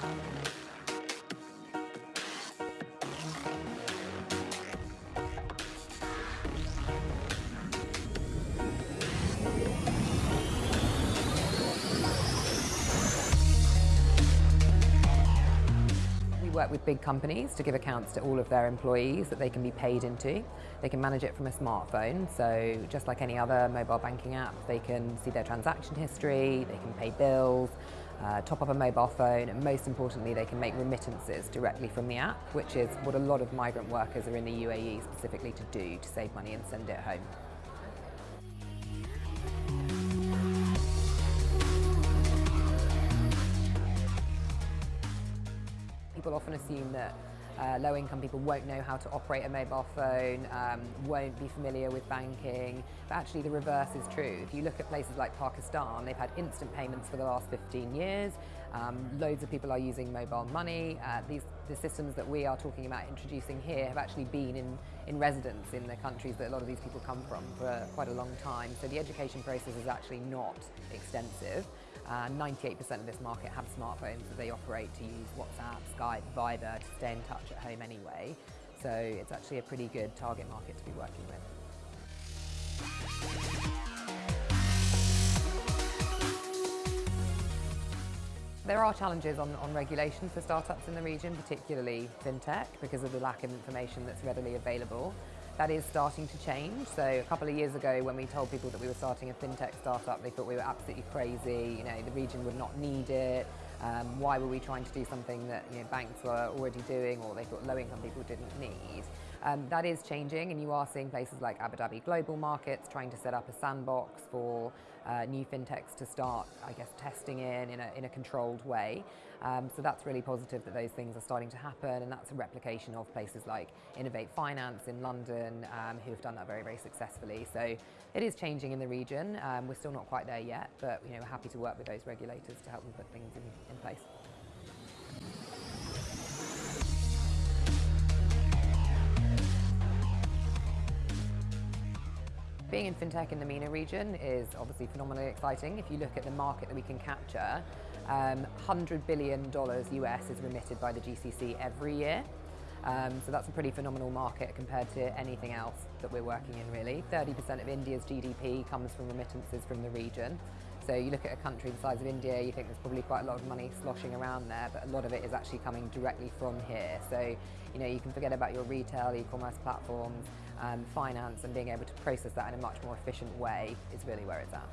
We work with big companies to give accounts to all of their employees that they can be paid into. They can manage it from a smartphone, so just like any other mobile banking app, they can see their transaction history, they can pay bills, uh, top up a mobile phone, and most importantly, they can make remittances directly from the app, which is what a lot of migrant workers are in the UAE specifically to do to save money and send it home. People often assume that uh, low-income people won't know how to operate a mobile phone, um, won't be familiar with banking, but actually the reverse is true. If you look at places like Pakistan, they've had instant payments for the last 15 years. Um, loads of people are using mobile money. Uh, these, the systems that we are talking about introducing here have actually been in, in residence in the countries that a lot of these people come from for quite a long time. So the education process is actually not extensive. 98% uh, of this market have smartphones that they operate to use WhatsApp, Skype, Viber to stay in touch at home anyway. So it's actually a pretty good target market to be working with. There are challenges on, on regulation for startups in the region, particularly fintech, because of the lack of information that's readily available. That is starting to change. So a couple of years ago when we told people that we were starting a fintech startup, they thought we were absolutely crazy, you know, the region would not need it. Um, why were we trying to do something that you know, banks were already doing or they thought low-income people didn't need? Um, that is changing and you are seeing places like Abu Dhabi Global Markets trying to set up a sandbox for uh, new fintechs to start, I guess, testing in in a, in a controlled way. Um, so that's really positive that those things are starting to happen and that's a replication of places like Innovate Finance in London um, who have done that very, very successfully. So it is changing in the region. Um, we're still not quite there yet, but you know, we're happy to work with those regulators to help them put things in, in place. Being in fintech in the MENA region is obviously phenomenally exciting. If you look at the market that we can capture, um, $100 billion US is remitted by the GCC every year. Um, so that's a pretty phenomenal market compared to anything else that we're working in really. 30% of India's GDP comes from remittances from the region. So you look at a country the size of India, you think there's probably quite a lot of money sloshing around there, but a lot of it is actually coming directly from here. So, you know, you can forget about your retail, e-commerce platforms, um, finance, and being able to process that in a much more efficient way is really where it's at.